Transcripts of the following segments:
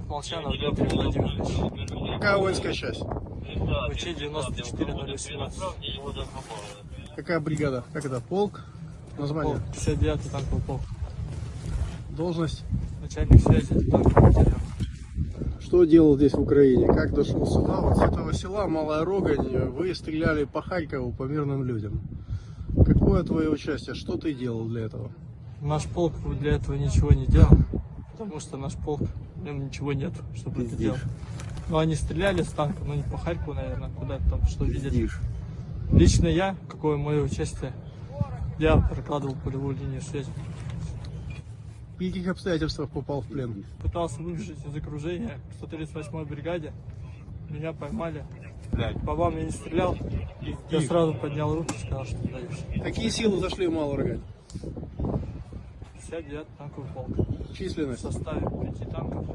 Молчанов Дмитрий Владимирович. Какая воинская часть? ВЧ 94018. Какая бригада? Как это? Полк? Название? Полк, 59 танковый полк. Должность? Начальник связи танкового батальона. Что делал здесь в Украине? Как дошел сюда? Вот с этого села Малая Рогань вы стреляли по Харькову, по мирным людям. Какое твое участие? Что ты делал для этого? Наш полк для этого ничего не делал, потому что наш полк, нем ничего нет, чтобы это делать. Ну, они стреляли с танка, но не по Харькову, наверное, куда там, что видели. Лично я, какое мое участие, я прокладывал полевую линию связи. В каких обстоятельствах попал в плен? Пытался выбежать из окружения в 138-й бригаде. Меня поймали. По вам я не стрелял. Я сразу поднял руки и сказал, что сдаюсь. Какие силы зашли в Малую Рогань? 59 танковый полк. В Численность? составе пяти танков,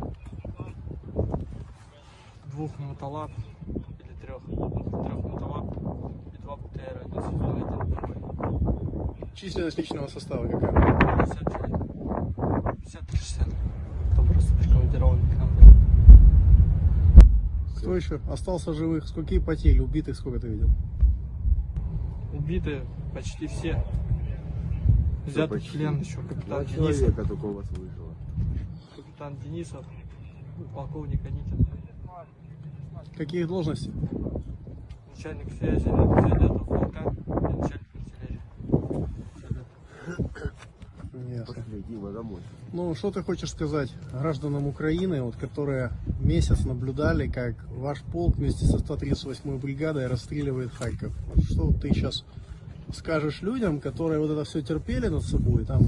двух мотолап или трех, трех мотолап и два БТР, один седьмой, один другой. Численность личного состава какая? 50 человек. 50-60. Кто просто прикомандирован к нам. Кто еще остался живых? Сколько потерь? Убитых сколько ты видел? Убиты почти все. Взят в почти? плен еще капитан Два Денисов, человека только у вас выжило. капитан Денисов, полковник Аникин, Каких должностей? начальник связи 59 полка и начальник артиллерии. Ясно. Пошли, Дима, домой. Ну, что ты хочешь сказать гражданам Украины, вот, которые месяц наблюдали, как ваш полк вместе со 138-й бригадой расстреливает Харьков? Что ты сейчас скажешь людям, которые вот это все терпели над собой, там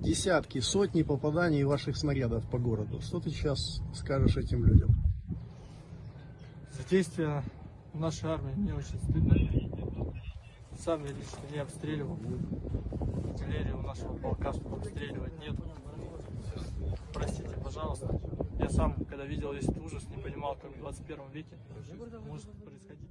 десятки, сотни попаданий ваших снарядов по городу? Что ты сейчас скажешь этим людям? За действия нашей армии мне очень стыдно. Сам я лично не обстреливал. Артиллерии у нашего полка, чтобы обстреливать, нет. Простите, пожалуйста. Я сам, когда видел весь этот ужас, не понимал, как в 21 веке может происходить.